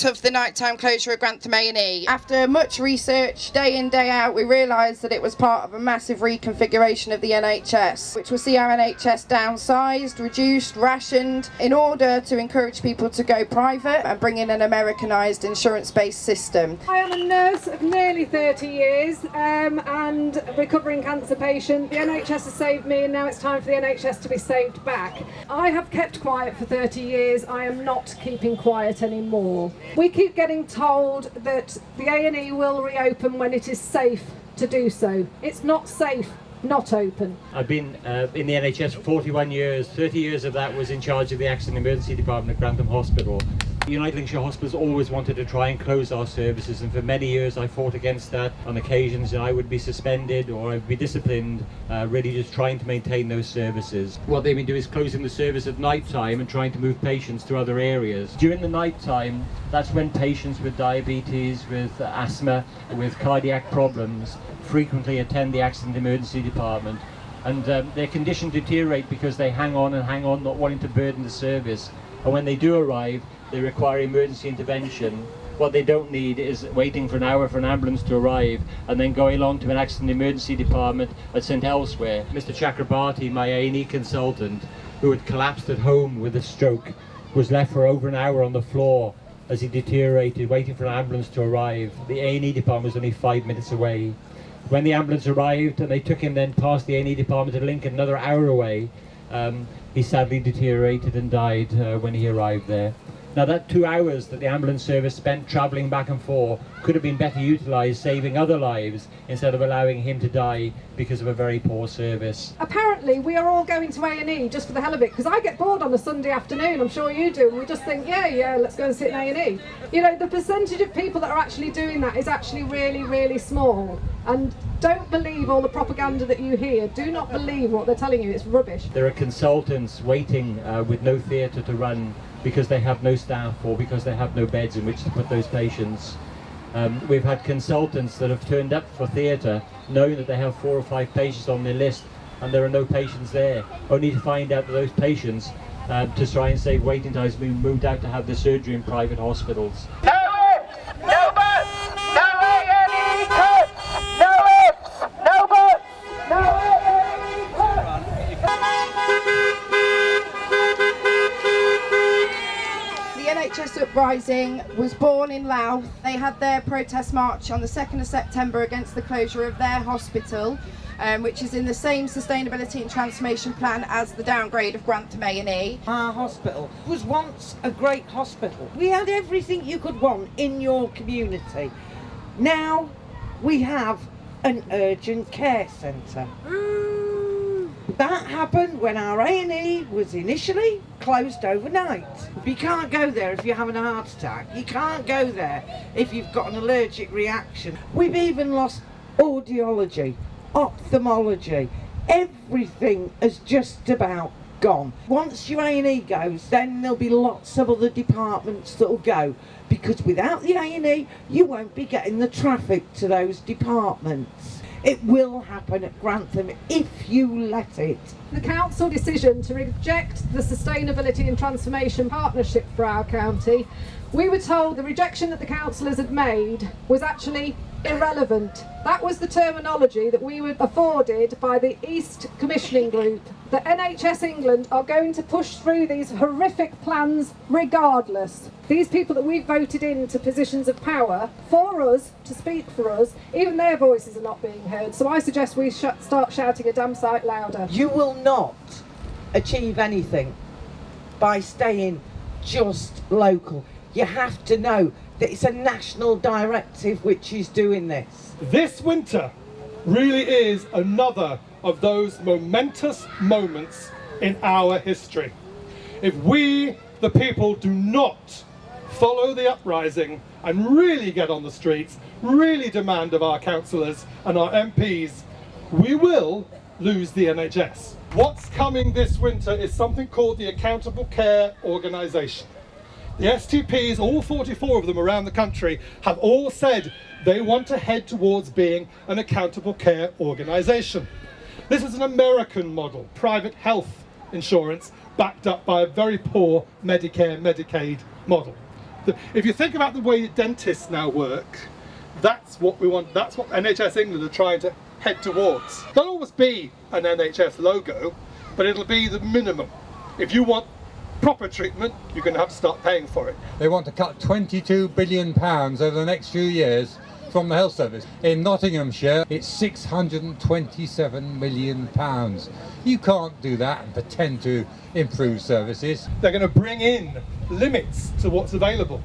campaign group was born out of the nighttime closure of Grantham A&E. After much research, day in, day out, we realised that it was part of a massive reconfiguration of the NHS, which will see our NHS downsized, reduced, rationed, in order to encourage people to go private and bring in an Americanised insurance-based system. I am a nurse of nearly 30 years um, and a recovering cancer patient. The NHS has saved me and now it's time for the NHS to be saved back. I have kept quiet for 30 years. I am not keeping quiet anymore. We keep getting told that the A&E will reopen when it is safe to do so. It's not safe not open. I've been uh, in the NHS for 41 years. 30 years of that was in charge of the Accident Emergency Department at Grantham Hospital. United Lincolnshire Hospitals always wanted to try and close our services and for many years I fought against that. On occasions I would be suspended or I would be disciplined, uh, really just trying to maintain those services. What they've been doing is closing the service at night time and trying to move patients to other areas. During the night time, that's when patients with diabetes, with asthma, with cardiac problems frequently attend the accident emergency department and um, their condition deteriorate because they hang on and hang on not wanting to burden the service and when they do arrive they require emergency intervention. What they don't need is waiting for an hour for an ambulance to arrive and then going along to an accident emergency department at St Elsewhere. Mr Chakrabarti, my A&E consultant, who had collapsed at home with a stroke, was left for over an hour on the floor as he deteriorated, waiting for an ambulance to arrive. The A&E department was only five minutes away. When the ambulance arrived and they took him then past the A&E department to Lincoln, another hour away, um, he sadly deteriorated and died uh, when he arrived there. Now that two hours that the ambulance service spent travelling back and forth could have been better utilised saving other lives instead of allowing him to die because of a very poor service. Apparently we are all going to A&E just for the hell of it because I get bored on a Sunday afternoon, I'm sure you do, and we just think yeah yeah let's go and sit in A&E. You know the percentage of people that are actually doing that is actually really really small and don't believe all the propaganda that you hear. Do not believe what they're telling you, it's rubbish. There are consultants waiting uh, with no theatre to run because they have no staff or because they have no beds in which to put those patients. Um, we've had consultants that have turned up for theatre knowing that they have four or five patients on their list and there are no patients there, only to find out that those patients um, to try and save waiting times have been moved out to have the surgery in private hospitals. NHS Uprising was born in Louth. They had their protest march on the 2nd of September against the closure of their hospital, um, which is in the same sustainability and transformation plan as the downgrade of Grantham A&E. Our hospital was once a great hospital. We had everything you could want in your community. Now we have an urgent care centre. That happened when our A&E was initially closed overnight. You can't go there if you're having a heart attack. You can't go there if you've got an allergic reaction. We've even lost audiology, ophthalmology. Everything has just about gone. Once your A&E goes, then there'll be lots of other departments that'll go because without the A&E, you won't be getting the traffic to those departments. It will happen at Grantham if you let it. The council decision to reject the Sustainability and Transformation Partnership for our county, we were told the rejection that the councillors had made was actually irrelevant. That was the terminology that we were afforded by the East Commissioning Group. The NHS England are going to push through these horrific plans regardless. These people that we've voted in to positions of power for us, to speak for us, even their voices are not being heard. So I suggest we sh start shouting a damn sight louder. You will not achieve anything by staying just local. You have to know that it's a national directive which is doing this. This winter really is another of those momentous moments in our history. If we, the people, do not follow the uprising and really get on the streets, really demand of our councillors and our MPs, we will lose the NHS. What's coming this winter is something called the Accountable Care Organisation. The STPs, all 44 of them around the country, have all said they want to head towards being an accountable care organisation. This is an American model, private health insurance, backed up by a very poor Medicare Medicaid model. If you think about the way dentists now work, that's what we want, that's what NHS England are trying to head towards. There'll always be an NHS logo, but it'll be the minimum. If you want proper treatment, you're going to have to start paying for it. They want to cut 22 billion pounds over the next few years from the health service. In Nottinghamshire, it's 627 million pounds. You can't do that and pretend to improve services. They're going to bring in limits to what's available.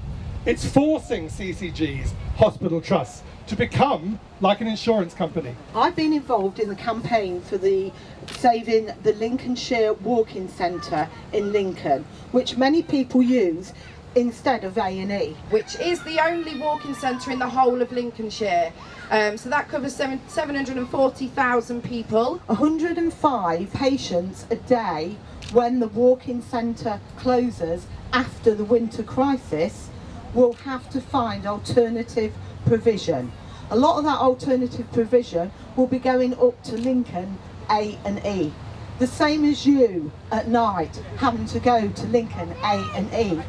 It's forcing CCGs, hospital trusts, to become like an insurance company. I've been involved in the campaign for the saving the Lincolnshire Walk-in Centre in Lincoln, which many people use instead of A&E. which is the only walk-in centre in the whole of Lincolnshire. Um, so that covers seven, 740,000 people. 105 patients a day when the walk-in centre closes after the winter crisis will have to find alternative provision. A lot of that alternative provision will be going up to Lincoln A and E. The same as you at night having to go to Lincoln A and E.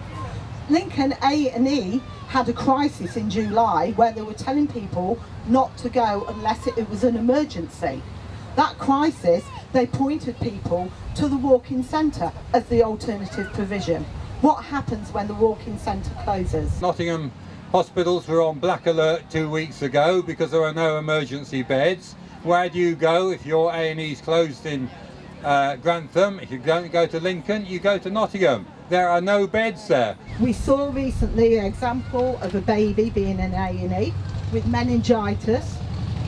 Lincoln A and E had a crisis in July where they were telling people not to go unless it, it was an emergency. That crisis, they pointed people to the walk-in centre as the alternative provision. What happens when the walk-in centre closes? Nottingham hospitals were on black alert two weeks ago because there are no emergency beds. Where do you go if your A&E's closed in uh, Grantham? If you don't go to Lincoln, you go to Nottingham. There are no beds there. We saw recently an example of a baby being in A&E with meningitis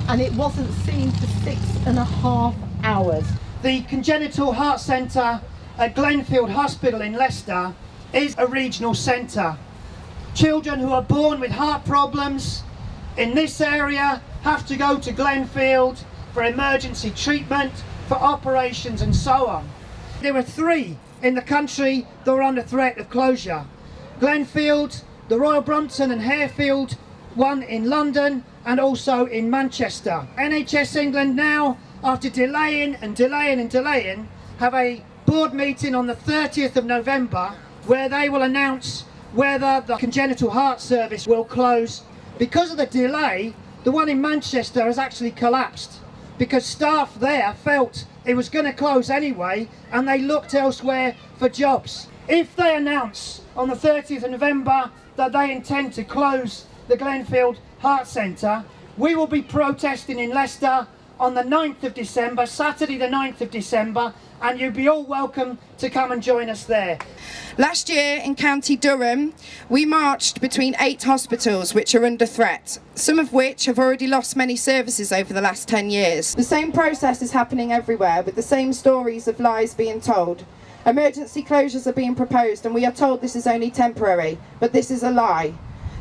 and it wasn't seen for six and a half hours. The Congenital Heart Centre at Glenfield Hospital in Leicester is a regional centre. Children who are born with heart problems in this area have to go to Glenfield for emergency treatment, for operations and so on. There are three in the country that are under threat of closure. Glenfield, the Royal Brompton and Harefield, one in London and also in Manchester. NHS England now, after delaying and delaying and delaying, have a board meeting on the 30th of November where they will announce whether the congenital heart service will close. Because of the delay, the one in Manchester has actually collapsed because staff there felt it was going to close anyway and they looked elsewhere for jobs. If they announce on the 30th of November that they intend to close the Glenfield Heart Centre, we will be protesting in Leicester on the 9th of December, Saturday the 9th of December, and you'd be all welcome to come and join us there. Last year in County Durham, we marched between eight hospitals which are under threat, some of which have already lost many services over the last 10 years. The same process is happening everywhere with the same stories of lies being told. Emergency closures are being proposed and we are told this is only temporary, but this is a lie.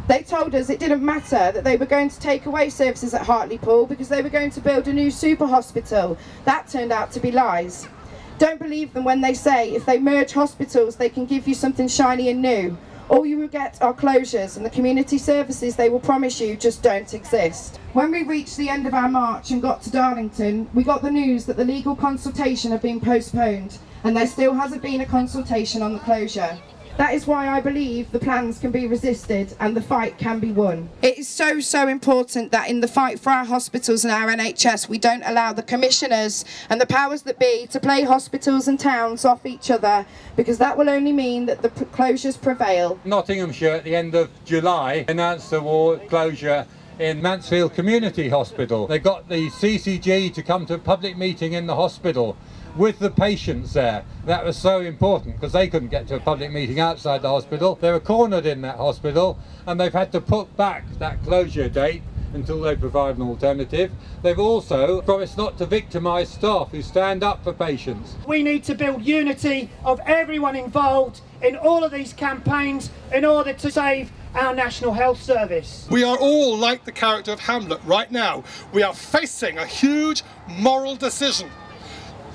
They told us it didn't matter that they were going to take away services at Hartlepool because they were going to build a new super hospital. That turned out to be lies. Don't believe them when they say if they merge hospitals they can give you something shiny and new. All you will get are closures and the community services they will promise you just don't exist. When we reached the end of our march and got to Darlington, we got the news that the legal consultation had been postponed and there still hasn't been a consultation on the closure. That is why I believe the plans can be resisted and the fight can be won. It is so, so important that in the fight for our hospitals and our NHS, we don't allow the commissioners and the powers that be to play hospitals and towns off each other because that will only mean that the closures prevail. Nottinghamshire at the end of July announced the war closure in Mansfield Community Hospital. They got the CCG to come to a public meeting in the hospital with the patients there. That was so important because they couldn't get to a public meeting outside the hospital. They were cornered in that hospital and they've had to put back that closure date until they provide an alternative. They've also promised not to victimise staff who stand up for patients. We need to build unity of everyone involved in all of these campaigns in order to save our National Health Service. We are all like the character of Hamlet right now. We are facing a huge moral decision.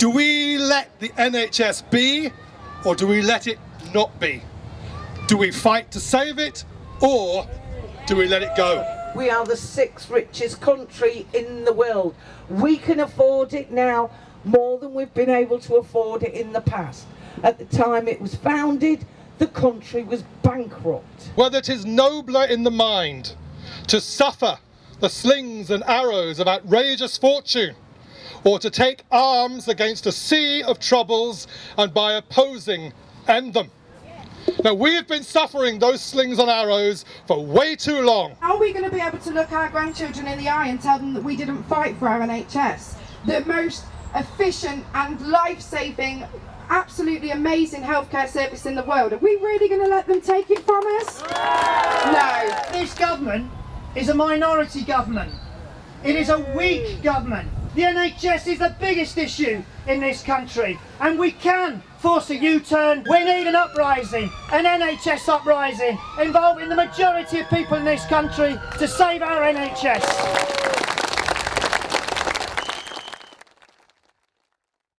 Do we let the NHS be or do we let it not be? Do we fight to save it or do we let it go? We are the sixth richest country in the world. We can afford it now more than we've been able to afford it in the past. At the time it was founded, the country was bankrupt. Whether it is nobler in the mind to suffer the slings and arrows of outrageous fortune, or to take arms against a sea of troubles and by opposing end them. Now we have been suffering those slings and arrows for way too long. How are we going to be able to look our grandchildren in the eye and tell them that we didn't fight for our NHS? The most efficient and life-saving, absolutely amazing healthcare service in the world. Are we really going to let them take it from us? No. This government is a minority government. It is a weak government. The NHS is the biggest issue in this country and we can force a U-turn. We need an uprising, an NHS uprising involving the majority of people in this country to save our NHS.